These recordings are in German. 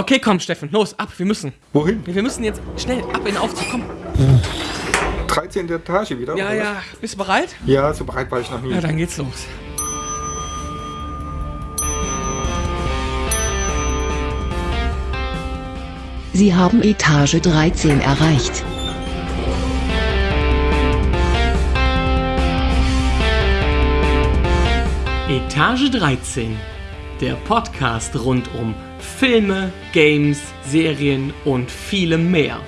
Okay, komm, Steffen, los, ab, wir müssen. Wohin? Wir müssen jetzt schnell ab in den Aufzug, komm. 13. Etage wieder? Ja, oder ja, bist du bereit? Ja, so bereit war ich noch nie. Ja, dann geht's los. Sie haben Etage 13 erreicht. Etage 13, der Podcast rund um Filme, Games, Serien und vielem mehr.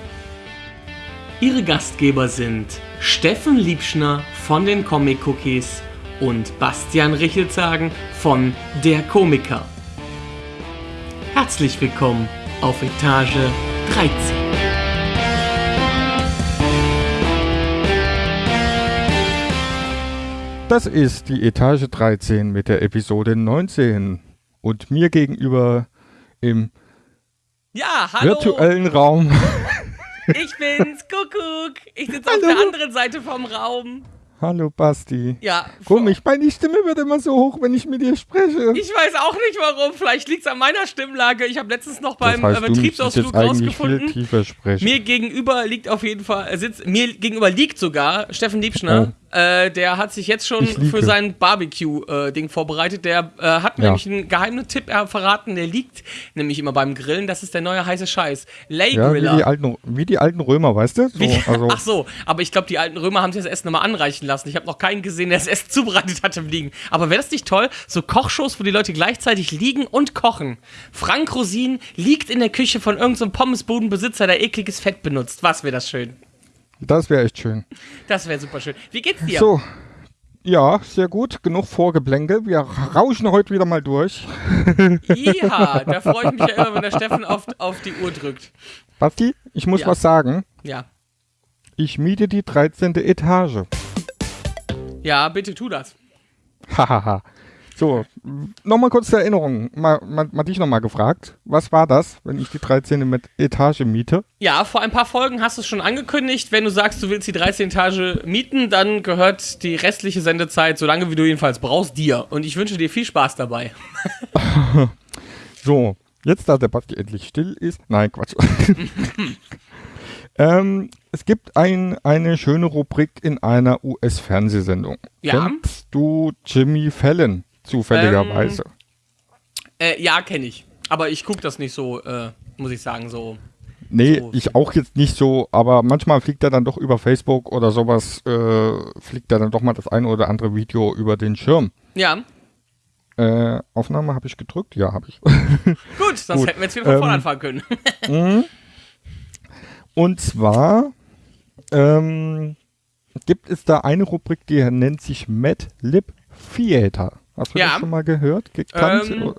Ihre Gastgeber sind Steffen Liebschner von den Comic Cookies und Bastian Richelzagen von Der Komiker. Herzlich willkommen auf Etage 13. Das ist die Etage 13 mit der Episode 19. Und mir gegenüber im Ja, hallo, virtuellen Raum. ich bin's, Kuckuck. Ich sitze auf der anderen Seite vom Raum. Hallo Basti. Ja, Komisch, meine Stimme wird immer so hoch, wenn ich mit dir spreche. Ich weiß auch nicht warum. Vielleicht liegt es an meiner Stimmlage. Ich habe letztens noch das beim heißt, äh, müsstest Betriebsausflug jetzt eigentlich viel rausgefunden. Mir gegenüber liegt auf jeden Fall, äh, sitzt, mir gegenüber liegt sogar Steffen Liebschner. Äh, der hat sich jetzt schon für sein Barbecue-Ding vorbereitet. Der äh, hat mir Ja. nämlich einen geheimen Tipp äh, verraten. Der liegt nämlich immer beim Grillen. Das ist der neue heiße Scheiß. Lay ja, wie Griller. die, alten, wie die alten Römer, weißt du? So, die- also, Ach so, aber ich glaube, die alten Römer haben sich das Essen nochmal anreichen lassen. Ich habe noch keinen gesehen, der das Essen zubereitet hat im Liegen. Aber wäre das nicht toll? So Kochshows, wo die Leute gleichzeitig liegen und kochen. Frank Rosin liegt in der Küche von irgendeinem so Pommesbudenbesitzer, der ekliges Fett benutzt. Was wäre das schön? Das wäre echt schön. Das wäre super schön. Wie geht's dir? So. Ja, sehr gut. Genug Vorgeblänke. Wir rauschen heute wieder mal durch. Ja, da freue ich mich ja immer, wenn der Steffen auf, auf die Uhr drückt. Basti, ich muss Ja. was sagen. Ja. Ich miete die 13. Etage. Ja, bitte tu das. Hahaha. So, nochmal kurz zur Erinnerung. Mal, mal, mal dich nochmal gefragt. Was war das, wenn ich die 13. mit Etage miete? Ja, vor ein paar Folgen hast du es schon angekündigt. Wenn du sagst, du willst die 13 Etage mieten, dann gehört die restliche Sendezeit, so lange wie du jedenfalls brauchst, dir. Und ich wünsche dir viel Spaß dabei. So, jetzt da der Basti endlich still ist. Nein, Quatsch. ähm, es gibt ein, eine schöne Rubrik in einer US-Fernsehsendung. Ja. Kennst du Jimmy Fallon zufälligerweise? Äh, ja, kenne ich. Aber ich gucke das nicht so, äh, muss ich sagen, so. Nee, So. ich auch jetzt nicht so, aber manchmal fliegt er dann doch über Facebook oder sowas, äh, fliegt er dann doch mal das eine oder andere Video über den Schirm. Ja, Äh, Aufnahme habe ich gedrückt? Ja, habe ich. gut, sonst Gut, hätten wir jetzt wieder von vorne ähm, anfangen können. Und zwar ähm, gibt es da eine Rubrik, die nennt sich Mad Lib Theater. Hast du Ja. das schon mal gehört? Gekannt? Ähm,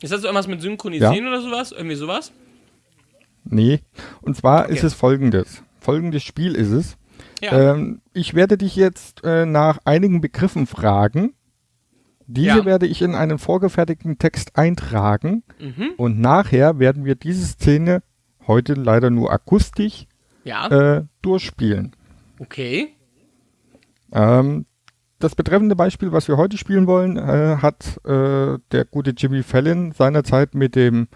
Ist das so irgendwas mit Synchronisieren oder sowas? Irgendwie sowas? nee. Und zwar Okay. ist es folgendes. Folgendes Spiel ist es. Ja. Ähm, ich werde dich jetzt äh, nach einigen Begriffen fragen. Diese Ja. werde ich in einen vorgefertigten Text eintragen Mhm. und nachher werden wir diese Szene heute leider nur akustisch Ja, äh, durchspielen. okay. Ähm, das betreffende Beispiel, was wir heute spielen wollen, äh, hat äh, der gute Jimmy Fallon seinerzeit mit dem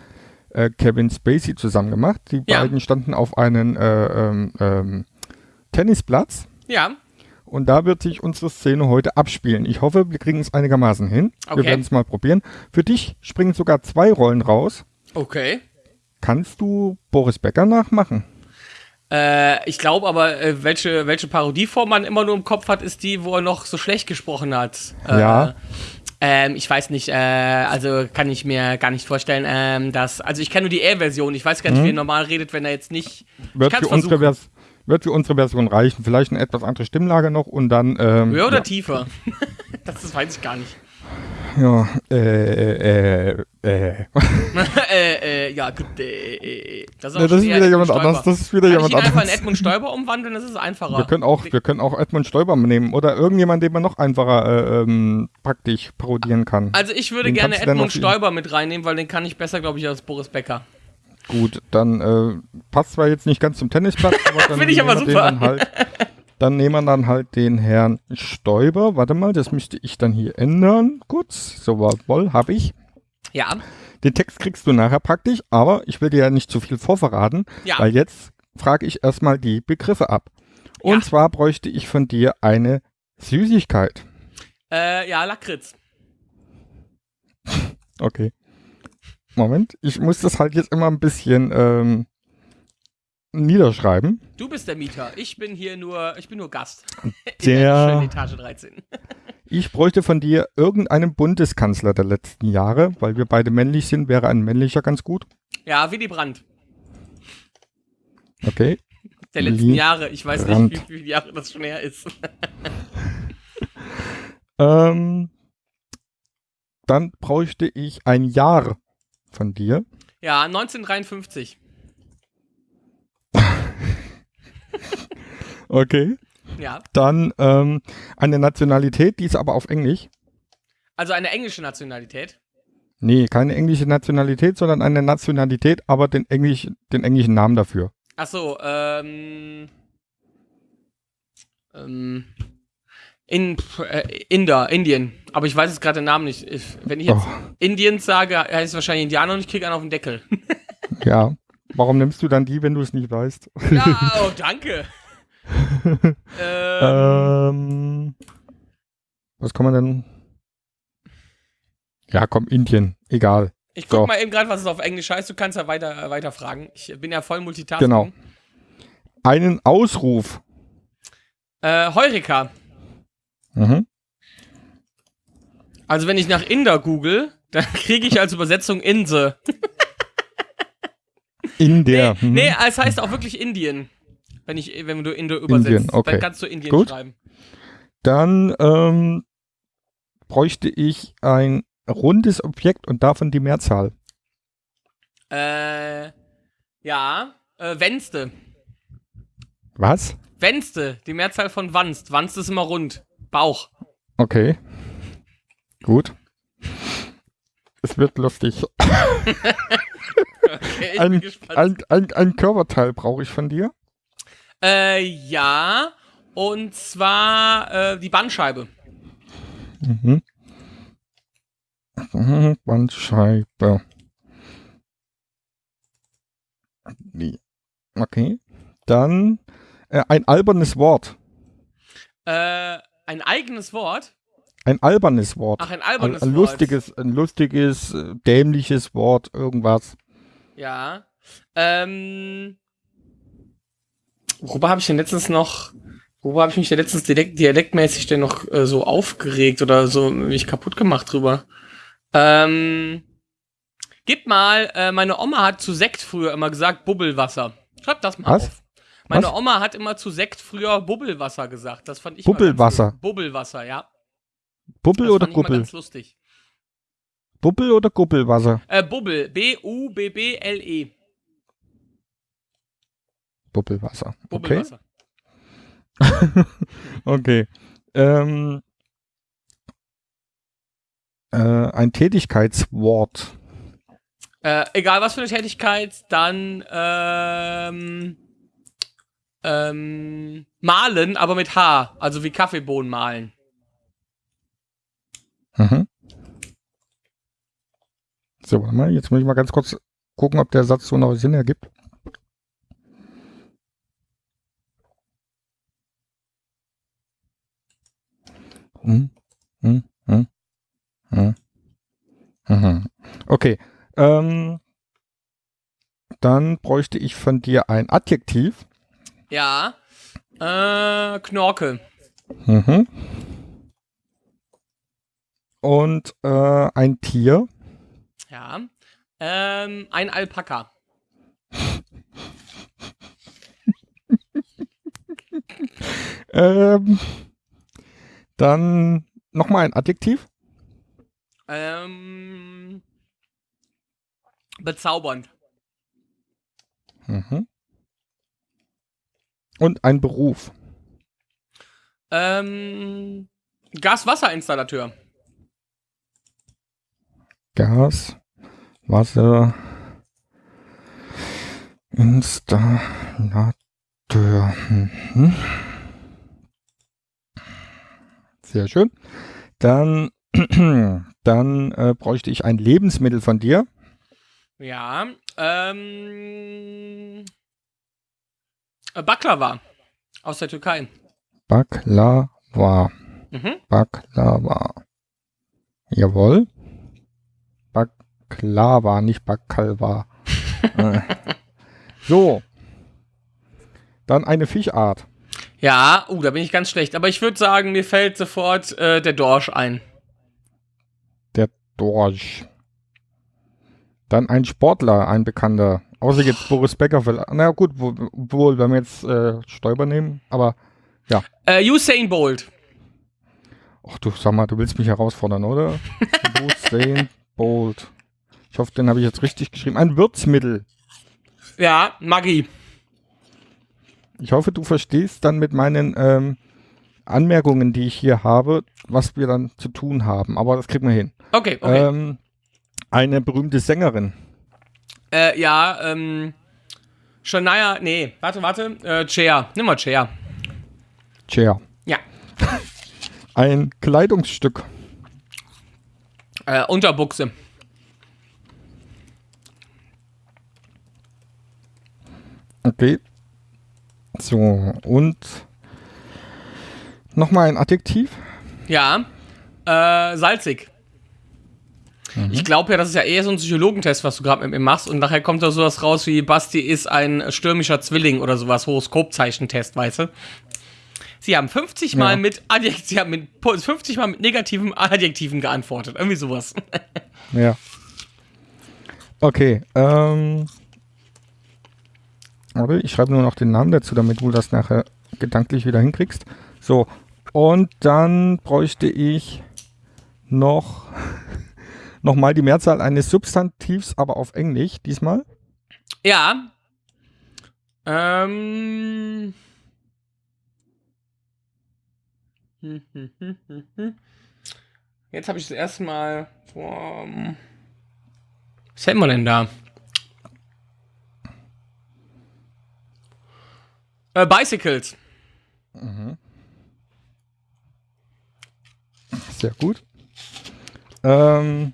äh, Kevin Spacey zusammen gemacht. Die Ja. beiden standen auf einem äh, ähm, ähm, Tennisplatz Ja, und da wird sich unsere Szene heute abspielen. Ich hoffe, wir kriegen es einigermaßen hin. Okay. Wir werden es mal probieren. Für dich springen sogar zwei Rollen raus. okay. Kannst du Boris Becker nachmachen? Äh, ich glaube aber, äh, welche, welche Parodieform man immer nur im Kopf hat, ist die, wo er noch so schlecht gesprochen hat. Äh, Ja. Ähm, ich weiß nicht, äh, also kann ich mir gar nicht vorstellen, ähm, dass, also ich kenne nur die R-Version, ich weiß gar nicht, wie er normal redet, wenn er jetzt nicht, Wird für, unsere. Vers wird für unsere Version reichen. Vielleicht eine etwas andere Stimmlage noch und dann. Ähm, höher oder ja. tiefer? das, das weiß ich gar nicht. Ja, äh, äh, äh. äh, äh, ja, gut, äh, äh, das ist, Nee, das ist wieder jemand Stoiber. anderes. Das ist wieder Kann jemand ich ihn einfach in anderes. Edmund Stoiber umwandeln, das ist einfacher. Wir können auch, wir können auch Edmund Stoiber nehmen oder irgendjemand, den man noch einfacher äh, ähm, praktisch parodieren kann. also ich würde Wen gerne Edmund Stoiber mit reinnehmen, weil den kann ich besser, glaube ich, als Boris Becker. Gut, dann äh, passt zwar jetzt nicht ganz zum Tennisplatz, aber dann Finde ich aber super. Den dann, halt, dann nehmen wir dann halt den Herrn Stoiber. Warte mal, das müsste ich dann hier ändern. Kurz, so jawohl, habe ich. Ja, Den Text kriegst du nachher praktisch, aber ich will dir ja nicht zu viel vorverraten, Ja. weil jetzt frage ich erstmal die Begriffe ab. Und Ja. zwar bräuchte ich von dir eine Süßigkeit. Äh, ja, Lakritz. Okay. Moment, ich muss das halt jetzt immer ein bisschen ähm, niederschreiben. Du bist der Mieter. Ich bin hier nur, ich bin nur Gast. In Der- schönen Etage 13. Ich bräuchte von dir irgendeinen Bundeskanzler der letzten Jahre, weil wir beide männlich sind, wäre ein männlicher ganz gut. Ja, Willy Brandt. Okay. Der letzten Willy Jahre. Ich weiß Brandt. nicht, wie, viele Jahre das schon her ist. Ähm, dann bräuchte ich ein Jahr von dir. Ja, 1953. Okay. Ja. Dann ähm, eine Nationalität, die ist aber auf Englisch. Also eine englische Nationalität. Nee, keine englische Nationalität, sondern eine Nationalität, aber den, Englisch, den englischen Namen dafür. Ach so, ähm. Ähm. In, äh, Inder, Indien. Aber ich weiß jetzt gerade den Namen nicht. Ich, wenn ich jetzt Oh, Indiens sage, heißt es wahrscheinlich Indianer und ich kriege einen auf den Deckel. ja. Warum nimmst du dann die, wenn du es nicht weißt? ja, oh, danke. Ähm, Ähm, was kann man denn? Ja, komm, Indien. Egal. ich guck so. mal eben gerade, was es auf Englisch heißt. Du kannst ja weiter, weiter fragen. Ich bin ja voll Multitasking. Genau. Einen Ausruf. Äh, Heureka. Mhm. Also wenn ich nach Inder google, dann kriege ich als Übersetzung Inse. In der. Nee, mhm. nee, es heißt auch wirklich Indien. Wenn, ich, wenn du Indo übersetzt, okay. dann kannst du Indien Gut. schreiben. Dann ähm, bräuchte ich ein rundes Objekt und davon die Mehrzahl. Äh, ja, äh, Wenste. Was? Wenste, die Mehrzahl von Wanst. Wanst ist immer rund. Bauch. Okay. Gut. Es wird lustig. Okay, Ein, ein, ein, ein Körperteil brauche ich von dir. Äh, ja, und zwar äh, die Bandscheibe. Mhm. Bandscheibe. Wie? Okay. Dann äh, ein albernes Wort. Äh, ein eigenes Wort. Ein albernes Wort. Ach, ein ein, albernes ein Wort. lustiges, ein lustiges, äh, dämliches Wort, irgendwas. Ja. Ähm. Worüber habe ich denn letztens noch. Worüber habe ich mich denn letztens dialekt, dialektmäßig denn noch äh, so aufgeregt oder so mich kaputt gemacht drüber? Ähm. Gib mal, äh, meine Oma hat zu Sekt früher immer gesagt Bubbelwasser. Schreib das mal Was? auf. Meine Was? Oma hat immer zu Sekt früher Bubbelwasser gesagt. Das fand ich mal Bubbelwasser? Ganz, Bubbelwasser, ja. Bubbel Das oder Gubbel? ganz lustig. Bubbel oder Gubbelwasser? Äh, Bubbel. B-U-B-B-L-E. Bubbelwasser. Okay. Bubbelwasser. Okay. Ähm, äh, ein Tätigkeitswort. Äh, egal was für eine Tätigkeit, dann ähm, ähm, malen, aber mit H, also wie Kaffeebohnen malen. Mhm. So, warte mal, jetzt muss ich mal ganz kurz gucken, ob der Satz so noch Sinn ergibt. Hm, hm, hm, hm, mhm. Okay, ähm, dann bräuchte ich von dir ein Adjektiv. Ja. Äh, Knorke. Mhm. Und äh, ein Tier. Ja. Ähm, ein Alpaka. Ähm, dann nochmal ein Adjektiv. Ähm, bezaubernd. Mhm. Und ein Beruf. Ähm, Gas-Wasser-Installateur. Gas, Wasser, Installateur. Mhm. Sehr schön. Dann, dann äh, bräuchte ich ein Lebensmittel von dir. Ja. Ähm. äh, Baklava aus der Türkei. Baklava. Mhm. Baklava. Jawohl. Baklava, nicht Bakalva. Äh. so. Dann eine Fischart. Ja, uh, da bin ich ganz schlecht. Aber ich würde sagen, mir fällt sofort äh, der Dorsch ein. Dorsch. Dann ein Sportler, ein Bekannter. Außer jetzt Boris Becker. Na gut, wo- wohl, wenn wir jetzt äh, Stoiber nehmen. Aber, Äh, Usain Bolt. ach du, sag mal, du willst mich herausfordern, oder? Usain Bolt. Ich hoffe, den habe ich jetzt richtig geschrieben. Ein Würzmittel. Ja, Maggi. Ich hoffe, du verstehst dann mit meinen ähm, Anmerkungen, die ich hier habe, was wir dann zu tun haben. Aber das kriegen wir hin. Okay, okay. Ähm, eine berühmte Sängerin. Äh, ja, ähm. Shania, nee, warte, warte. Äh, Cher. Nimm mal Cher. Cher. Ja. Ein Kleidungsstück. Äh, Unterbuchse. Okay. So, und nochmal ein Adjektiv. Ja. Äh, salzig. Ich glaube ja, das ist ja eher so ein Psychologentest, was du gerade mit mir machst. Und nachher kommt da sowas raus wie Basti ist ein stürmischer Zwilling oder sowas, Horoskopzeichentest, weißt du? Sie haben 50 Mal Ja. mit Adjekt Sie haben mit 50 Mal mit negativen Adjektiven geantwortet. Irgendwie sowas. Ja. Okay, ähm. Warte, ich schreibe nur noch den Namen dazu, damit du das nachher gedanklich wieder hinkriegst. So, und dann bräuchte ich noch nochmal die Mehrzahl eines Substantivs, aber auf Englisch diesmal. Ja. Ähm. Hm, hm, hm, hm, hm. Jetzt habe ich das erste Mal vom. Was hätten wir denn da? Äh, Bicycles. Sehr gut. Ähm,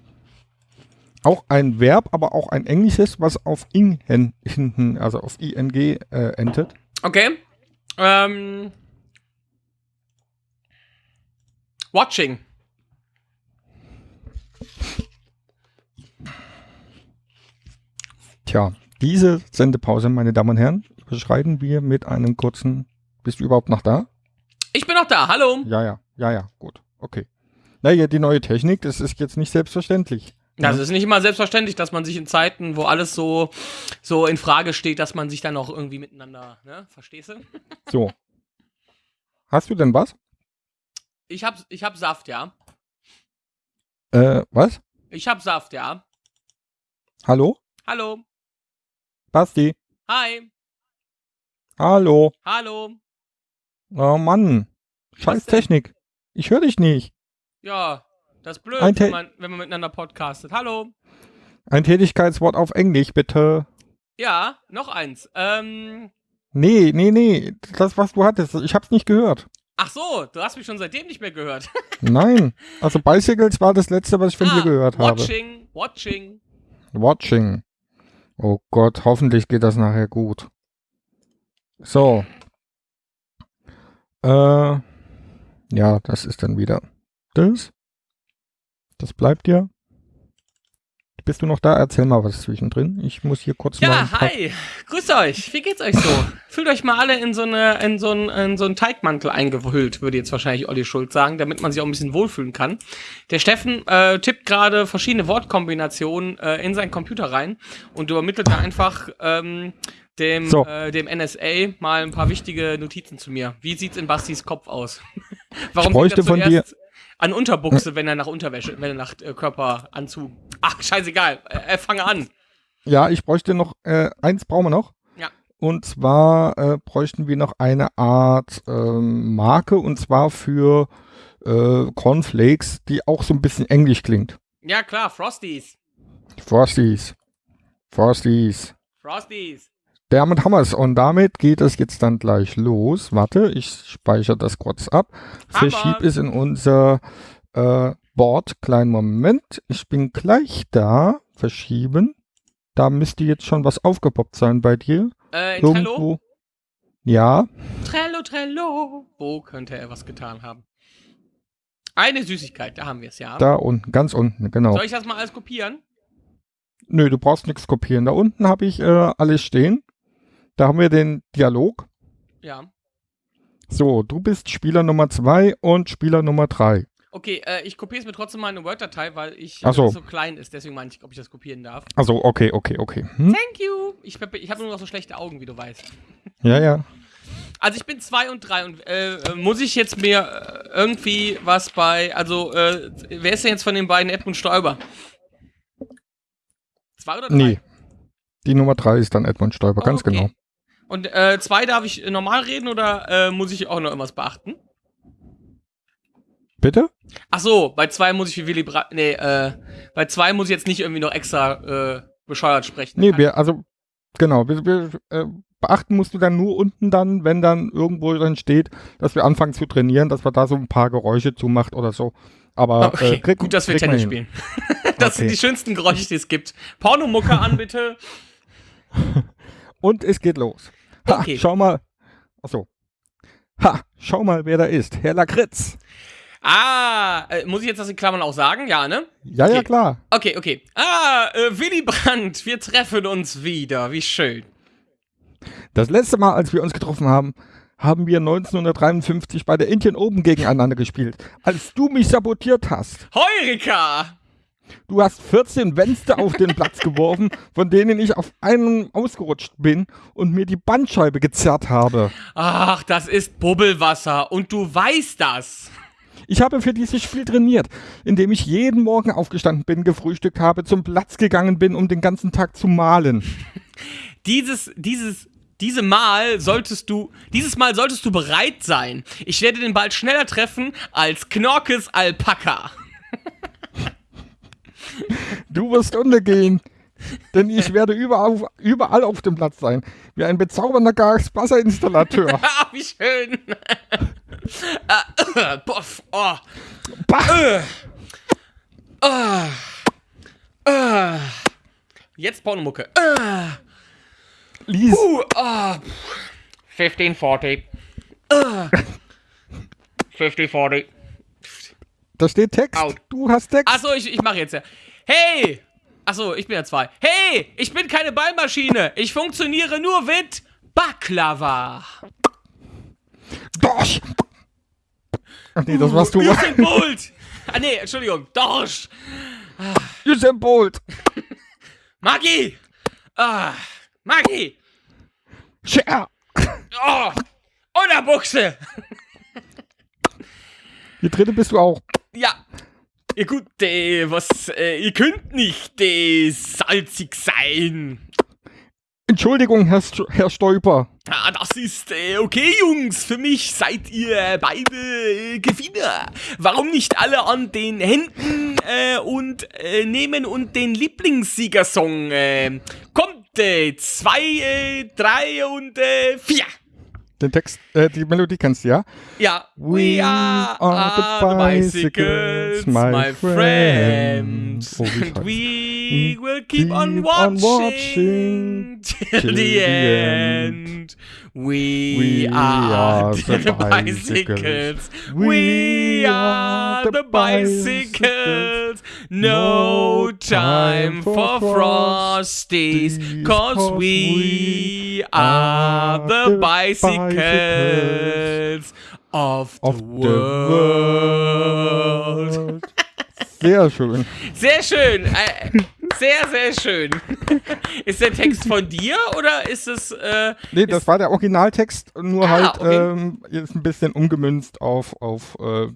auch ein Verb, aber auch ein englisches, was auf ing hin- hinten, also auf ing äh, endet. Okay. Ähm. Watching. Tja, diese Sendepause, meine Damen und Herren, überschreiten wir mit einem kurzen. Bist du überhaupt noch da? Ich bin noch da. Hallo. Ja, ja, ja, ja, gut, okay. Naja, die neue Technik, das ist jetzt nicht selbstverständlich. Das ist nicht immer selbstverständlich, dass man sich in Zeiten, wo alles so, so in Frage steht, dass man sich dann auch irgendwie miteinander, ne? Verstehst du? So. Hast du denn was? Ich hab, ich hab Saft, ja. Äh, was? Ich hab Saft, ja. Hallo? Hallo. Basti? Hi. Hallo? Hallo. Oh Mann. Scheiß? Technik. Ich höre dich nicht. Ja, das ist blöd, wenn man, wenn man miteinander podcastet. Hallo. Ein Tätigkeitswort auf Englisch, bitte. Ja, noch eins. Ähm, Nee, nee, nee. Das, was du hattest, ich hab's nicht gehört. ach so, du hast mich schon seitdem nicht mehr gehört. Nein. Also Bicycles war das letzte, was ich von dir gehört habe. Ah, watching, watching. Watching. Oh Gott, hoffentlich geht das nachher gut. So. Äh, ja, das ist dann wieder das. Das bleibt ja. Bist du noch da? Erzähl mal was zwischendrin. Ich muss hier kurz mal. ein Ja, hi. Grüßt euch. Wie geht's euch so? Fühlt euch mal alle in so, eine, in, so einen, in so einen Teigmantel eingehüllt, würde jetzt wahrscheinlich Olli Schulz sagen, damit man sich auch ein bisschen wohlfühlen kann. Der Steffen äh, tippt gerade verschiedene Wortkombinationen äh, in seinen Computer rein und übermittelt da einfach ähm, dem, So. äh, dem NSA mal ein paar wichtige Notizen zu mir. Wie sieht's in Bastis Kopf aus? Warum Ich bräuchte er von dir- an Unterbuchse, wenn er nach Unterwäsche, wenn er nach äh, Körperanzug. Ach, scheißegal. Äh, fange an. Ja, ich bräuchte noch, äh, eins brauchen wir noch. Ja. Und zwar äh, bräuchten wir noch eine Art ähm, Marke und zwar für äh, Cornflakes, die auch so ein bisschen englisch klingt. Ja, klar, Frosties. Frosties. Frosties. Frosties. Damit haben wir es. Und damit geht es jetzt dann gleich los. Warte, ich speichere das kurz ab. Hammer. Verschieb es in unser äh, Board. Kleinen Moment. Ich bin gleich da. Verschieben. Da müsste jetzt schon was aufgepoppt sein bei dir. Äh, in Trello? Irgendwo. Ja, Trello, Trello. Wo könnte er was getan haben? Eine Süßigkeit, da haben wir es, ja. da unten, ganz unten, genau. Soll ich das mal alles kopieren? Nö, du brauchst nichts kopieren. Da unten habe ich äh, alles stehen. Da haben wir den Dialog. Ja. So, du bist Spieler Nummer zwei und Spieler Nummer drei. Okay, äh, ich kopiere es mir trotzdem mal in eine Word-Datei, weil ich Ach so. so klein ist. Deswegen meine ich, ob ich das kopieren darf. Also, okay, okay, okay. Hm? Thank you. Ich, ich habe nur noch so schlechte Augen, wie du weißt. Ja, ja. Also ich bin zwei und drei und äh, äh, muss ich jetzt mir äh, irgendwie was bei, also äh, wer ist denn jetzt von den beiden Edmund Stoiber? Zwei oder drei? Nee. Die Nummer drei ist dann Edmund Stoiber, ganz Okay. genau. Und äh, zwei darf ich äh, normal reden oder äh, muss ich auch noch irgendwas beachten? Bitte? Ach so, bei zwei muss ich wie Willy Brandt, nee, äh, bei zwei muss ich jetzt nicht irgendwie noch extra äh, bescheuert sprechen. Nee, wir, also, genau, wir, wir, äh, beachten musst du dann nur unten dann, wenn dann irgendwo dann steht, dass wir anfangen zu trainieren, dass wir da so ein paar Geräusche zumacht oder so. Aber Okay, äh, krieg, gut, dass wir man Tennis spielen. das sind Okay. die schönsten Geräusche, die es gibt. Pornomucke an, bitte. Und es geht los. Ha, Okay. schau mal. Achso. Ha, schau mal, wer da ist. Herr Lakritz. Ah, äh, muss ich jetzt das in Klammern auch sagen? Ja, ne? Ja, ja, Okay. klar. Okay, okay. Ah, äh, Willy Brandt, wir treffen uns wieder. Wie schön. Das letzte Mal, als wir uns getroffen haben, haben wir 1953 bei der Indian Open gegeneinander gespielt. Als du mich sabotiert hast. Heurika! Du hast 14 Wänste auf den Platz geworfen, von denen ich auf einen ausgerutscht bin und mir die Bandscheibe gezerrt habe. Ach, das ist Bubbelwasser und du weißt das. Ich habe für dieses Spiel trainiert, indem ich jeden Morgen aufgestanden bin, gefrühstückt habe, zum Platz gegangen bin, um den ganzen Tag zu malen. Dieses, dieses, diese Mal solltest du, dieses Mal solltest du bereit sein. Ich werde den bald schneller treffen als Knorkes Alpaka. Du wirst untergehen, denn ich werde überall, auf- überall auf dem Platz sein, wie ein bezaubernder Gaswasserinstallateur. Ah, wie schön. äh, äh, boff, oh. Bah! Äh. Ah. Ah. Jetzt Pornomucke. Ah. Lies, Uh, ah. 1540. Ah. 5040. da steht Text. Out. Du hast Text. Achso, ich, ich mache jetzt ja. Hey! Achso, ich bin ja zwei. Hey! Ich bin keine Ballmaschine. Ich funktioniere nur mit Baklava. Dorsch! Ach nee, das warst du. Usain Bolt. Ah, nee, Entschuldigung. Dorsch. Usain Bolt. Maggi. Ah. Maggi. Cher. Oh. Unterbuchse. Die dritte bist du auch. Ja. Ja gut, äh, was, äh, ihr könnt nicht äh, salzig sein. Entschuldigung, Herr, St Herr Stolper. Ah, das ist äh, okay, Jungs. Für mich seid ihr beide äh, Gewinner. Warum nicht alle an den Händen äh, und äh, nehmen und den Lieblingssiegersong? Äh, kommt, äh, zwei, äh, drei und vier. Den Text, äh, die Melodie kennst du, ja? Ja. We are, the bicycles, my, friends. Oh, and we will keep on watching, on watching till till the end. We, We are, are the, the bicycles. bicycles. We are the bicycles. No time for frosties, cause we are the bicycles of the Of the world. world. Sehr schön. Sehr schön. Äh, sehr, sehr schön. Ist der Text von dir oder ist es. Äh, Nee, das war der Originaltext, nur Ah, halt okay. ähm, jetzt ein bisschen umgemünzt auf, auf äh,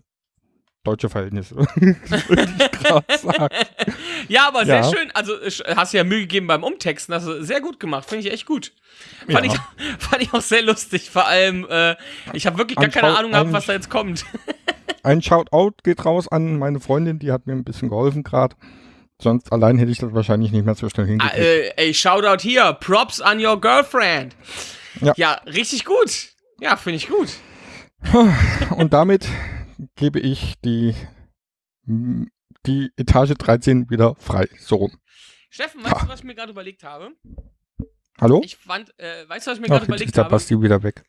deutsche Verhältnnisse. Das würde ich gerade sagen. ja, aber sehr Ja. schön. Also hast du ja Mühe gegeben beim Umtexten. Hast du sehr gut gemacht. Finde ich echt gut. Fand, Ja. ich, fand ich auch sehr lustig. Vor allem, äh, ich habe wirklich gar keine Anschau- Ahnung gehabt, was da jetzt kommt. Ein Shoutout geht raus an meine Freundin, die hat mir ein bisschen geholfen gerade. Sonst allein hätte ich das wahrscheinlich nicht mehr so schnell Ah, hingekriegt. äh, ey, Shoutout hier. Props an your girlfriend. Ja. ja richtig gut. Ja, finde ich gut. Und damit gebe ich die, die Etage 13 wieder frei. So rum. Steffen, weißt Ja. du, was ich mir gerade überlegt habe? Hallo? Ich fand, äh, weißt du, was ich mir gerade überlegt ist der habe? Basti wieder weg.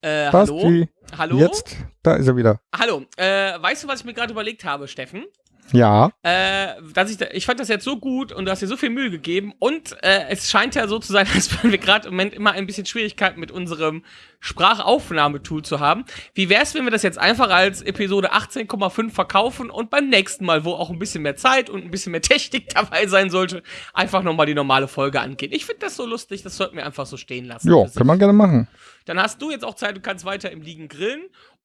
Äh, hallo? Basti, Hallo? jetzt, da ist er wieder. Hallo. Äh, weißt du, was ich mir gerade überlegt habe, Steffen? Ja, Äh, dass ich, ich fand das jetzt so gut und du hast dir so viel Mühe gegeben und äh, es scheint ja so zu sein, als würden wir gerade im Moment immer ein bisschen Schwierigkeiten mit unserem Sprachaufnahmetool zu haben. Wie wär's, wenn wir das jetzt einfach als Episode 18,5 verkaufen und beim nächsten Mal, wo auch ein bisschen mehr Zeit und ein bisschen mehr Technik dabei sein sollte, einfach nochmal die normale Folge angehen. Ich finde das so lustig, das sollten wir einfach so stehen lassen. sich. kann man gerne machen. Dann hast du jetzt auch Zeit, du kannst weiter im Liegen grillen.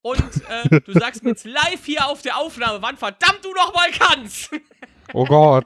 Und äh, du sagst mir jetzt live hier auf der Aufnahme, wann verdammt du noch mal kannst. Oh Gott.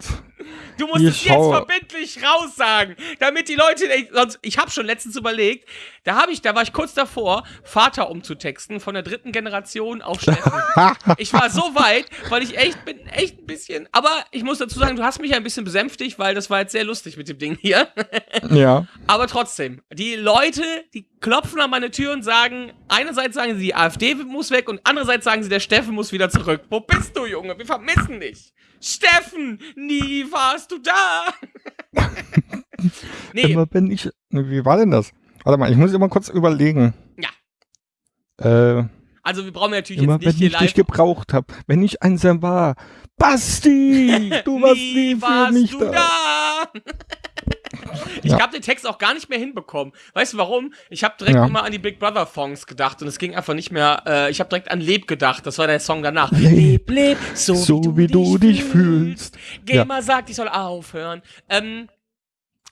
Du musst es jetzt verbindlich raussagen, damit die Leute, ich, sonst, ich habe schon letztens überlegt, da habe ich, da war ich kurz davor, Vater umzutexten von der dritten Generation auf Steffen. ich war so weit, weil ich echt bin, echt ein bisschen, aber ich muss dazu sagen, du hast mich ein bisschen besänftigt, weil das war jetzt sehr lustig mit dem Ding hier. ja, Aber trotzdem, die Leute, die klopfen an meine Tür und sagen, einerseits sagen sie, die AfD muss weg und andererseits sagen sie, der Steffen muss wieder zurück. Wo bist du, Junge? Wir vermissen dich. Steffen, nie warst du da. nee, immer bin ich. Wie war denn das? Warte mal, ich muss immer kurz überlegen. Ja. Äh, also wir brauchen natürlich immer jetzt wenn nicht hier ich dich live. gebraucht habe, wenn ich einsam war. Basti, du warst nie für warst mich du da. da. Ich Ja. habe den Text auch gar nicht mehr hinbekommen. Weißt du warum? Ich habe direkt Ja. immer an die Big Brother Songs gedacht und es ging einfach nicht mehr. Äh, ich habe direkt an Leb gedacht. Das war der Song danach. Leb, leb, so, So wie du dich fühlst. Gamer sagt, ich soll aufhören. Ähm,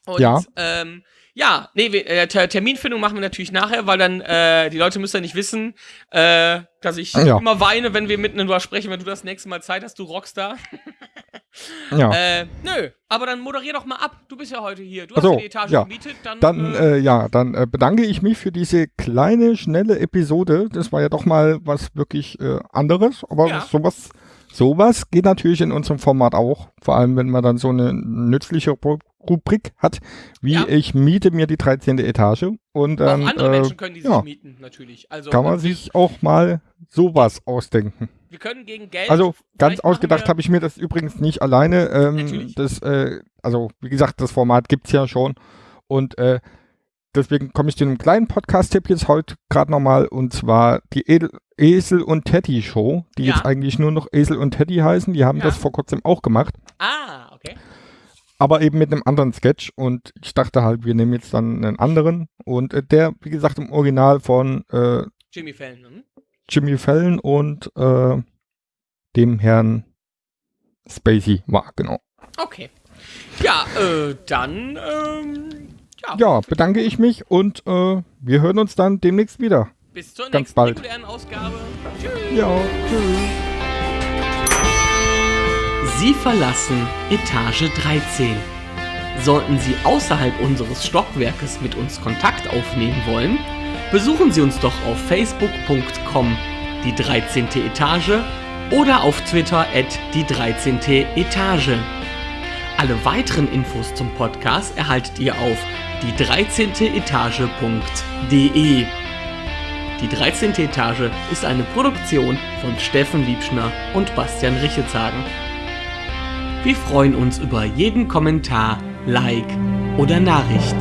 und, Ja. ähm, ja, nee, äh, Ter Terminfindung machen wir natürlich nachher, weil dann, äh, die Leute müssen ja nicht wissen, äh, dass ich Ja. immer weine, wenn wir miteinander drüber sprechen, wenn du das nächste Mal Zeit hast, du Rockstar. Ja. Äh, nö, aber dann moderier doch mal ab. Du bist ja heute hier. Du Ach hast ja die Etage ja. gemietet. Dann, Dann, äh, äh, ja, dann äh, bedanke ich mich für diese kleine, schnelle Episode. Das war ja doch mal was wirklich äh, anderes. Aber Ja. sowas, sowas geht natürlich in unserem Format auch. Vor allem, wenn man dann so eine nützliche Ru- Rubrik hat, wie Ja. ich miete mir die 13. Etage. Und dann auch andere äh, Menschen können die sich ja, mieten, natürlich. Also, kann man sich auch mal sowas ausdenken. wir können gegen Geld. Also ganz ausgedacht habe ich mir das übrigens nicht alleine. Ähm, das, äh, also wie gesagt, das Format gibt's ja schon. Und äh, deswegen komme ich zu einem kleinen Podcast-Tipp jetzt heute gerade nochmal. Und zwar die Edel Esel und Teddy Show, die Ja. jetzt eigentlich nur noch Esel und Teddy heißen. Die haben Ja. das vor kurzem auch gemacht. Ah, okay. Aber eben mit einem anderen Sketch. Und ich dachte halt, wir nehmen jetzt dann einen anderen. Und äh, der, wie gesagt, im Original von äh, Jimmy Fallon. Hm? Jimmy Fallon und äh, dem Herrn Spacey war, genau. Okay. Ja, äh, dann, ähm, ja, Ja, bedanke ich mich und äh, wir hören uns dann demnächst wieder. bis zur ganz nächsten bald. regulären Ausgabe. Tschüss. Ja, tschüss. Sie verlassen Etage 13. Sollten Sie außerhalb unseres Stockwerkes mit uns Kontakt aufnehmen wollen, besuchen Sie uns doch auf facebook.com die 13. Etage oder auf Twitter at die 13. Etage. Alle weiteren Infos zum Podcast erhaltet ihr auf die 13. Etage.de. Die 13. Etage ist eine Produktion von Steffen Liebschner und Bastian Richetshagen. Wir freuen uns über jeden Kommentar, Like oder Nachricht.